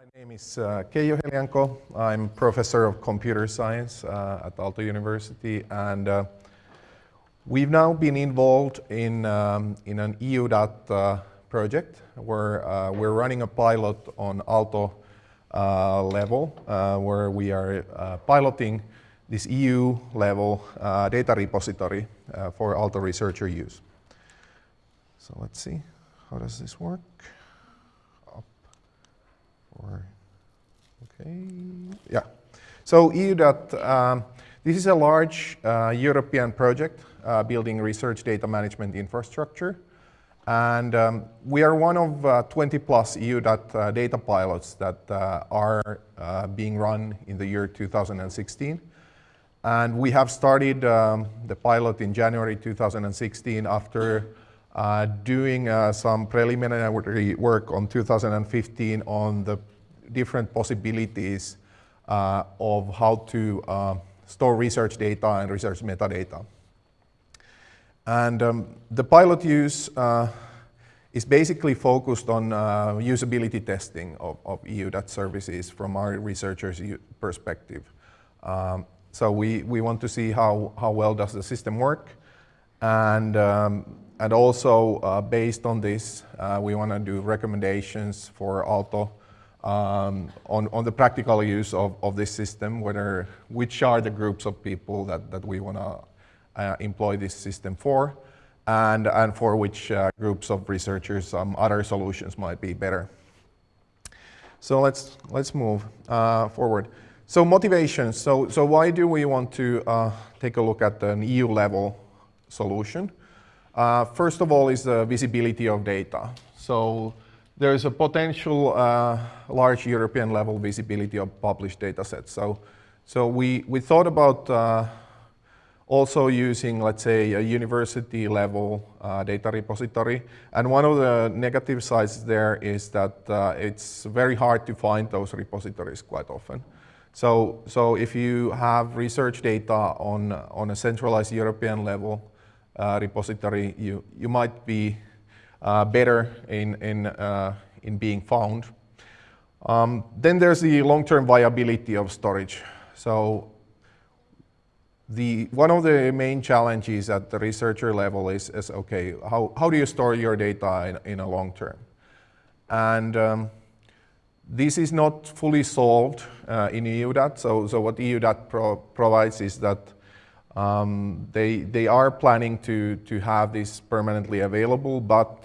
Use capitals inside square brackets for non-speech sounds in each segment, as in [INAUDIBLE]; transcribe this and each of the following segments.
My name is uh, Keijo Heljanko. I'm professor of computer science uh, at Aalto University and uh, we've now been involved in, um, in an EUDAT uh, project where uh, we're running a pilot on Aalto uh, level uh, where we are piloting this EU level data repository for Aalto researcher use. So let's see, how does this work? Or, okay, yeah. So EUDAT, um, this is a large uh, European project uh, building research data management infrastructure. And um, we are one of uh, 20 plus EUDAT uh, data pilots that uh, are uh, being run in the year 2016. And we have started um, the pilot in January 2016 after uh, doing uh, some preliminary work on 2015 on the different possibilities uh, of how to uh, store research data and research metadata. And um, the pilot use uh, is basically focused on uh, usability testing of, of EUDAT services from our researchers' perspective. Um, so we, we want to see how, how well does the system work and um, and also, uh, based on this, uh, we want to do recommendations for Aalto um, on, on the practical use of, of this system, whether, which are the groups of people that, that we want to uh, employ this system for, and, and for which uh, groups of researchers some other solutions might be better. So let's, let's move forward. So motivations, so, so why do we want to uh, take a look at an EU level solution? Uh, first of all is the visibility of data. So there is a potential uh, large European level visibility of published data sets. So, so we, we thought about uh, also using, let's say, a university level uh, data repository. And one of the negative sides there is that uh, it's very hard to find those repositories quite often. So, so if you have research data on, on a centralized European level, repository, you, you might be uh, better in, in, uh, in being found. Um, then there's the long-term viability of storage. So the, one of the main challenges at the researcher level is, is okay, how, how do you store your data in, in a long term? And um, this is not fully solved uh, in EUDAT. So, so what EUDAT pro provides is that um, they, they are planning to, to have this permanently available, but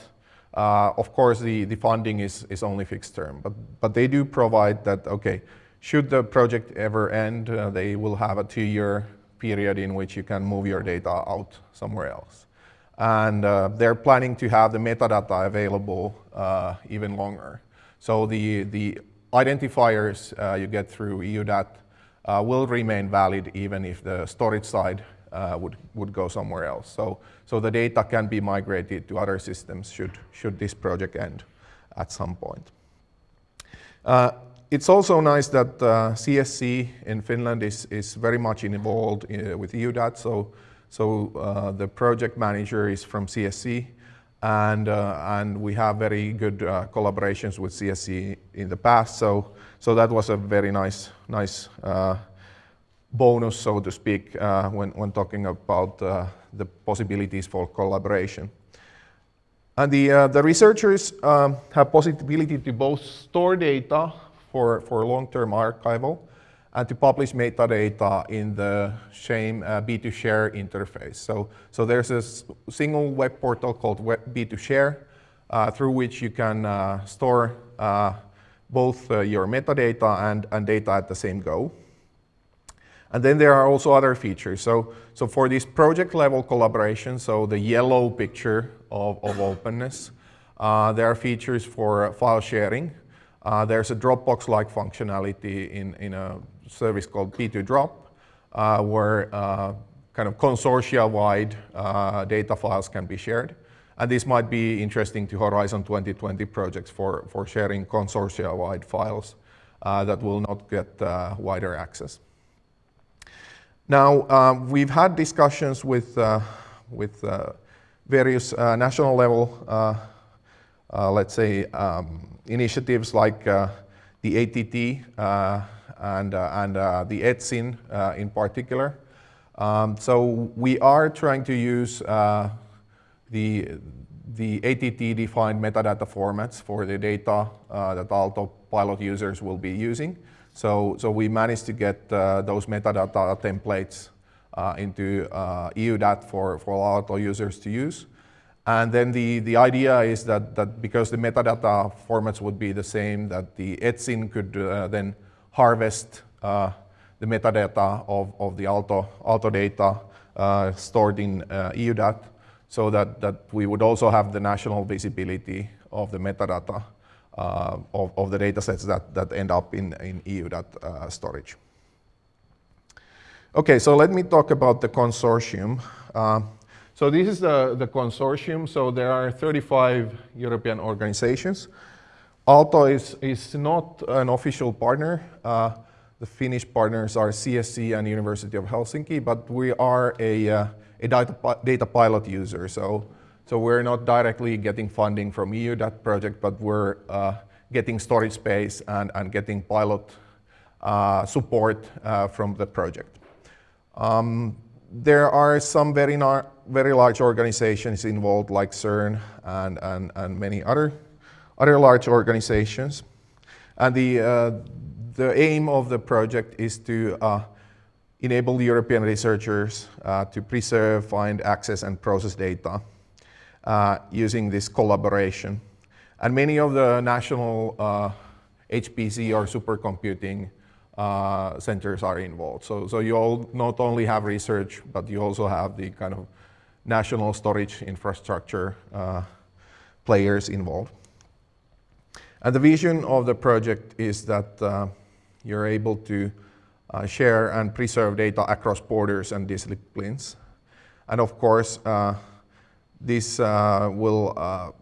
uh, of course the, the funding is, is only fixed term. But, but they do provide that, okay, should the project ever end, uh, they will have a two-year period in which you can move your data out somewhere else. And uh, they're planning to have the metadata available uh, even longer. So the, the identifiers uh, you get through EUDAT uh, will remain valid even if the storage side uh, would, would go somewhere else. So, so the data can be migrated to other systems should, should this project end at some point. Uh, it's also nice that uh, CSC in Finland is, is very much involved in, uh, with EUDAT. So, so uh, the project manager is from CSC and, uh, and we have very good uh, collaborations with CSC in the past. So, so that was a very nice, nice uh, bonus, so to speak, uh, when, when talking about uh, the possibilities for collaboration. And the, uh, the researchers um, have possibility to both store data for, for long-term archival and to publish metadata in the same uh, B2Share interface. So, so there's a single web portal called B2Share uh, through which you can uh, store uh, both uh, your metadata and, and data at the same go. And then there are also other features. So, so for this project level collaboration, so the yellow picture of, of openness, uh, there are features for file sharing. There's a Dropbox-like functionality in, in a service called B2Drop, uh, where uh, kind of consortia-wide uh, data files can be shared. And this might be interesting to Horizon 2020 projects for, for sharing consortia-wide files uh, that will not get uh, wider access. Now, uh, we've had discussions with, with various national level, let's say, um, initiatives like the the ATT uh, and, uh, and uh, the ETSIN in particular. Um, so we are trying to use the, the ATT-defined metadata formats for the data that Aalto pilot users will be using. So, so we managed to get those metadata templates into EUDAT for, for Aalto users to use. And then the, the idea is that, that because the metadata formats would be the same, that the ETSIN could uh, then harvest uh, the metadata of, of the Aalto, Aalto data uh, stored in uh, EUDAT so that, that we would also have the national visibility of the metadata uh, of, of the datasets that, that end up in, in EUDAT uh, storage. Okay, so let me talk about the consortium. So this is the, the consortium. So there are 35 European organizations. Aalto is, is not an official partner. Uh, the Finnish partners are CSC and University of Helsinki, but we are a, uh, a data, data pilot user. So, so we're not directly getting funding from EU, that project, but we're uh, getting storage space and, and getting pilot uh, support uh, from the project. Um, there are some very, very large organizations involved like CERN and, and, and many other, other large organizations. And the, uh, the aim of the project is to uh, enable European researchers uh, to preserve, find, access, and process data uh, using this collaboration. And many of the national HPC uh, or supercomputing uh, centers are involved. So, so you all not only have research, but you also have the kind of national storage infrastructure players involved. And the vision of the project is that uh, you're able to uh, share and preserve data across borders and disciplines. And of course, uh, this uh, will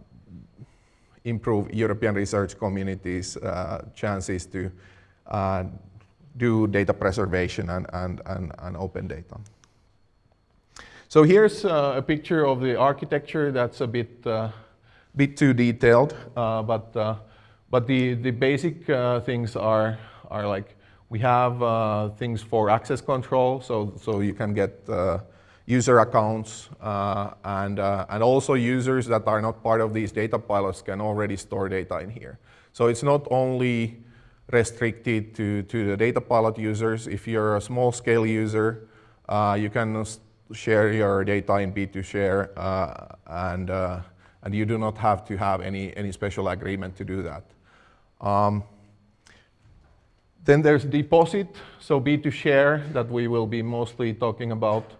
improve European research communities' chances to do data preservation and, and, and, and open data. So here's uh, a picture of the architecture that's a bit, uh, bit too detailed, uh, but, uh, but the, the basic uh, things are, are like we have uh, things for access control, so, so you can get user accounts and, and also users that are not part of these data pilots can already store data in here. So it's not only restricted to, to the data pilot users. If you're a small scale user, uh, you can share your data in B2Share uh, and, uh, and you do not have to have any, any special agreement to do that. Um, then there's deposit, so B2Share that we will be mostly talking about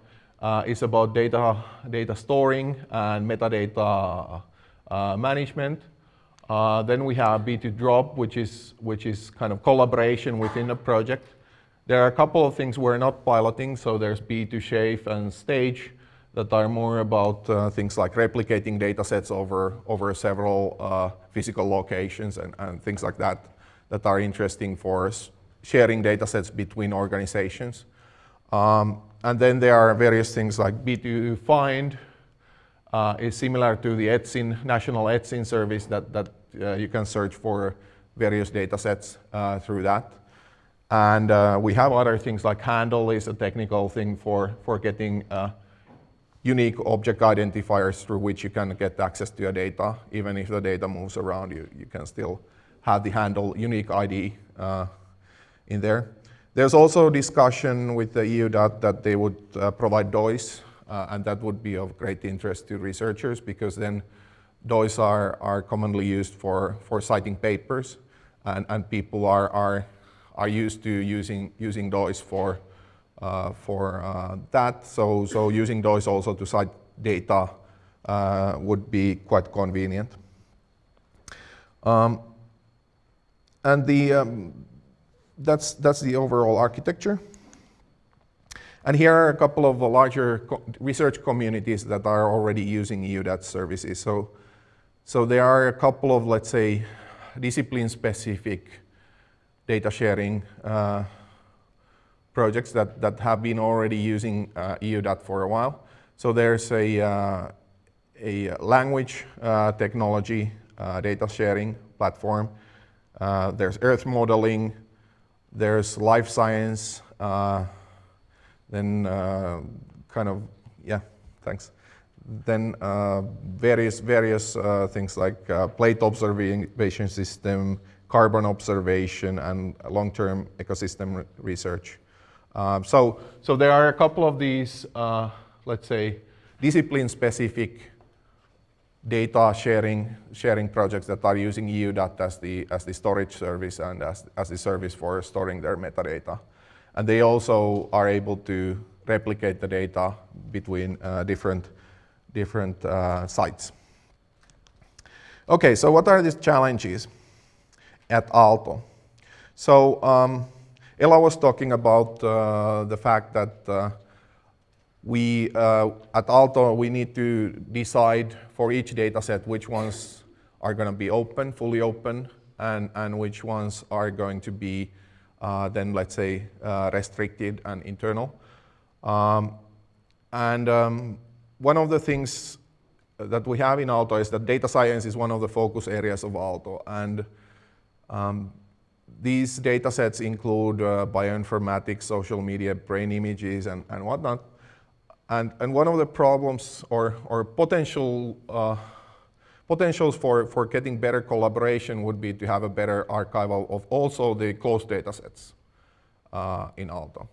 uh, is about data, data storing and metadata uh, management. Uh, then we have B2Drop, which is, which is kind of collaboration within a project. There are a couple of things we're not piloting, so there's B2Safe and Stage that are more about uh, things like replicating data sets over, over several uh, physical locations and, and things like that that are interesting for us, sharing data sets between organizations. Um, and then there are various things like B2Find, uh, is similar to the ETSIN, national ETSIN service that, that uh, you can search for various data sets uh, through that. And uh, we have other things like handle is a technical thing for, for getting unique object identifiers through which you can get access to your data. Even if the data moves around, you, you can still have the handle unique ID uh, in there. There's also discussion with the EUDAT that they would uh, provide DOIs uh, and that would be of great interest to researchers because then DOIs are, are commonly used for, for citing papers and, and people are, are, are used to using, using DOIs for, for uh, that. So, so using those also to cite data uh, would be quite convenient. Um, and the, um, that's, that's the overall architecture. And here are a couple of larger co research communities that are already using EUDAT services. So, so there are a couple of, let's say, discipline-specific data sharing uh, projects that, that have been already using uh, EUDAT for a while. So there's a, uh, a language uh, technology uh, data sharing platform Uh, there's earth modeling, there's life science, then kind of, yeah, thanks. Then various, various things like plate observation system, carbon observation, and long-term ecosystem re research. Um, so, so there are a couple of these, let's say, discipline-specific data sharing, sharing projects that are using EUDAT as the, as the storage service and as, as the service for storing their metadata. And they also are able to replicate the data between uh, different, different uh, sites. Okay, so what are these challenges at Aalto? So um, Ella was talking about uh, the fact that uh, we, uh, at Aalto, we need to decide for each data set which ones are going to be open, fully open, and, and which ones are going to be then, let's say, restricted and internal. Um, and um, one of the things that we have in Aalto is that data science is one of the focus areas of Aalto. And um, these data sets include uh, bioinformatics, social media, brain images, and, and whatnot. And, and one of the problems or, or potential uh, potentials for, for getting better collaboration would be to have a better archival of also the closed data sets uh, in Aalto.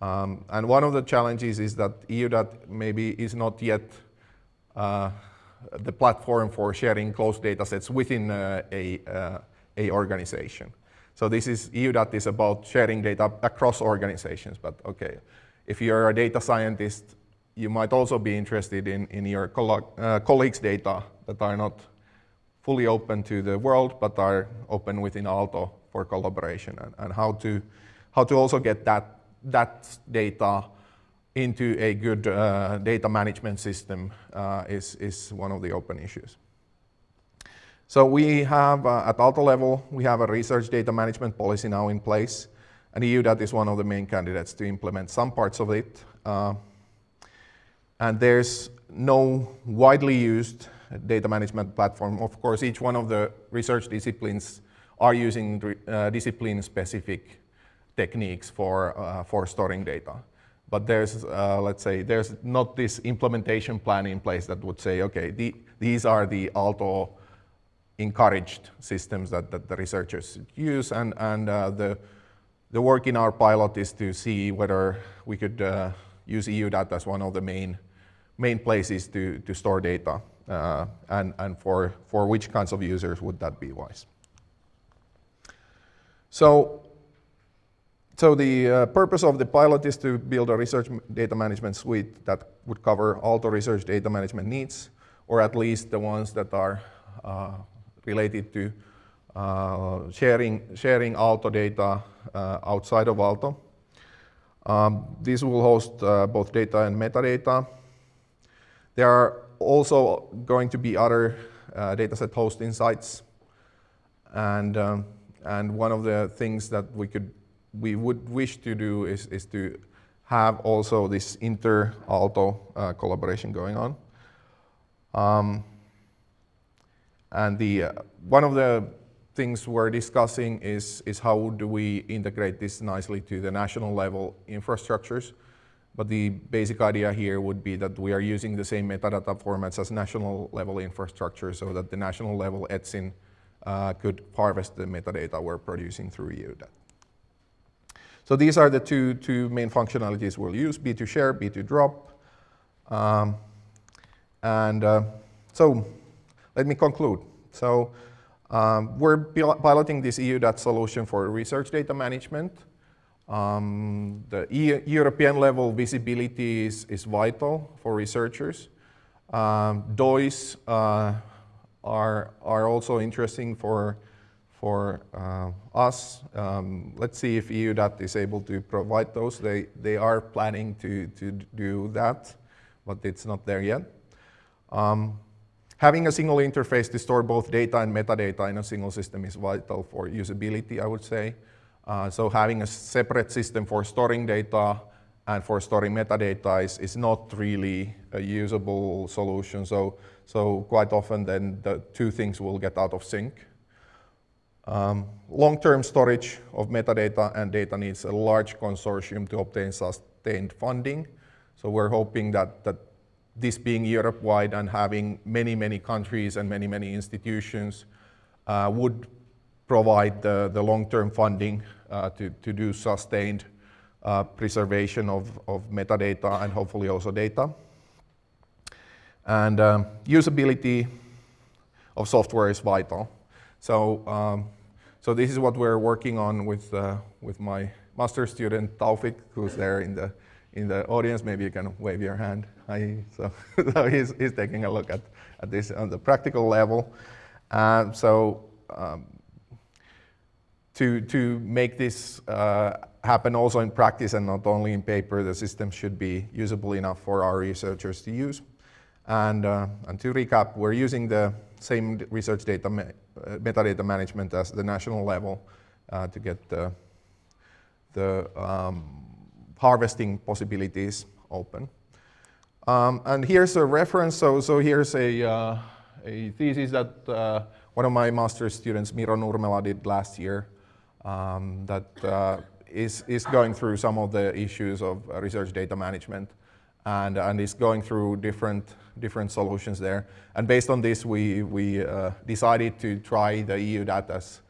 Um, and one of the challenges is that EUDAT maybe is not yet uh, the platform for sharing closed data sets within uh, a, uh, a organization. So this is, EUDAT is about sharing data across organizations, but okay if you're a data scientist, you might also be interested in, in your uh, colleagues' data that are not fully open to the world, but are open within Aalto for collaboration and, and how, to, how to also get that, that data into a good uh, data management system uh, is, is one of the open issues. So we have, uh, at Aalto level, we have a research data management policy now in place. And EUDAT is one of the main candidates to implement some parts of it. Uh, and there's no widely used data management platform. Of course, each one of the research disciplines are using uh, discipline-specific techniques for, uh, for storing data. But there's, uh, let's say, there's not this implementation plan in place that would say, okay, the, these are the Aalto encouraged systems that, that the researchers use, and, and uh, the the work in our pilot is to see whether we could uh, use EUDAT as one of the main, main places to, to store data uh, and, and for, for which kinds of users would that be wise. So, so the uh, purpose of the pilot is to build a research data management suite that would cover all the research data management needs, or at least the ones that are uh, related to uh, sharing, sharing Aalto data uh, outside of Aalto. Um, this will host uh, both data and metadata. There are also going to be other dataset hosting sites. And, um, and one of the things that we could we would wish to do is, is to have also this inter-Aalto uh, collaboration going on. Um, and the, uh, one of the things we're discussing is, is how do we integrate this nicely to the national level infrastructures. But the basic idea here would be that we are using the same metadata formats as national level infrastructure so that the national level ETSIN uh, could harvest the metadata we're producing through EUDAT. So these are the two, two main functionalities we'll use, B2Share, B2Drop. Um, and uh, so let me conclude. So um, we're piloting this EUDAT solution for research data management. Um, the European level visibility is, is vital for researchers. Um, DOIs uh, are, are also interesting for, for uh, us. Um, let's see if EUDAT is able to provide those. They, they are planning to, to do that, but it's not there yet. Um, Having a single interface to store both data and metadata in a single system is vital for usability, I would say. Uh, so having a separate system for storing data and for storing metadata is, is not really a usable solution. So, so quite often then the two things will get out of sync. Um, Long-term storage of metadata and data needs a large consortium to obtain sustained funding. So we're hoping that, that this being Europe-wide and having many, many countries and many, many institutions uh, would provide the, the long-term funding uh, to, to do sustained uh, preservation of, of metadata and hopefully also data. And um, usability of software is vital. So, um, so this is what we're working on with, uh, with my master student Taufik, who's there in the, in the audience. Maybe you can wave your hand. Hi. So, [LAUGHS] so he's, he's taking a look at, at this on the practical level. So um, to, to make this uh, happen also in practice and not only in paper, the system should be usable enough for our researchers to use. And, uh, and to recap, we're using the same research data ma uh, metadata management as the national level uh, to get the, the um, harvesting possibilities open. Um, and here's a reference. So, so here's a, uh, a thesis that uh, one of my master's students, Miro Nurmela, did last year um, that uh, is, is going through some of the issues of uh, research data management and, and is going through different, different solutions there. And based on this, we, we uh, decided to try the EUDAT as,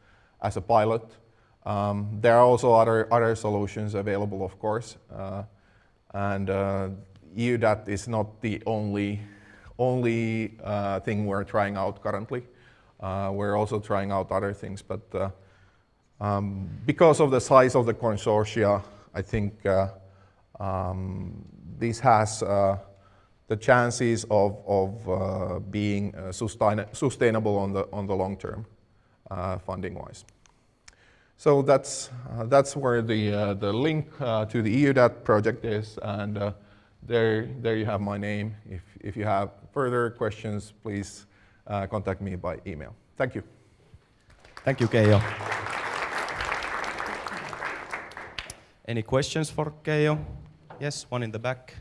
as a pilot. Um, there are also other, other solutions available, of course. Uh, and uh, EUDAT is not the only, only uh, thing we're trying out currently. Uh, we're also trying out other things, but uh, um, because of the size of the consortia, I think uh, um, this has the chances of, of being sustain sustainable on the, on the long term, funding-wise. So that's, uh, that's where the, uh, the link uh, to the EUDAT project is, and uh, there, there you have my name. If, if you have further questions, please contact me by email. Thank you. Thank you, Keijo. Any questions for Keijo? Yes, one in the back.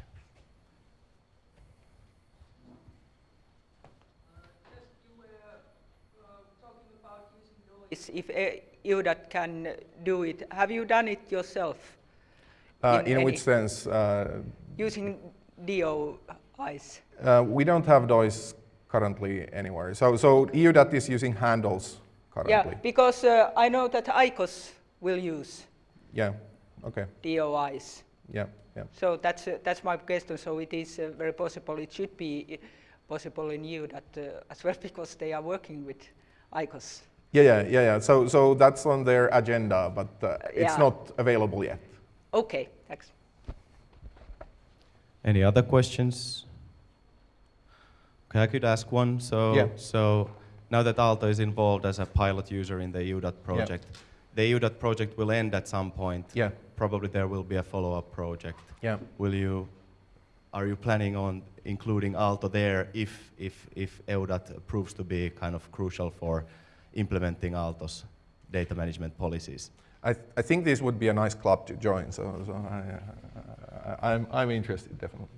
If EUDAT can do it. Have you done it yourself? Uh, in, in which sense? Uh, using DOIs? Uh, we don't have DOIs currently anywhere. So, so EUDAT is using handles currently. Yeah, because uh, I know that ICOS will use. Yeah. Okay. DOIs. Yeah, yeah. So that's uh, that's my question. So it is uh, very possible. It should be possible in EUDAT uh, as well [LAUGHS] because they are working with ICOS. Yeah, yeah, yeah, yeah. So so that's on their agenda, but uh, it's yeah. not available yet. Okay, thanks. Any other questions? Okay, I could ask one. So yeah. so now that Aalto is involved as a pilot user in the EUDAT project. Yeah the EUDAT project will end at some point. Yeah. Probably there will be a follow-up project. Yeah. Will you, are you planning on including Aalto there if, if, if EUDAT proves to be kind of crucial for implementing Aaltos data management policies? I, th I think this would be a nice club to join, so, so I, am I'm, I'm interested, definitely.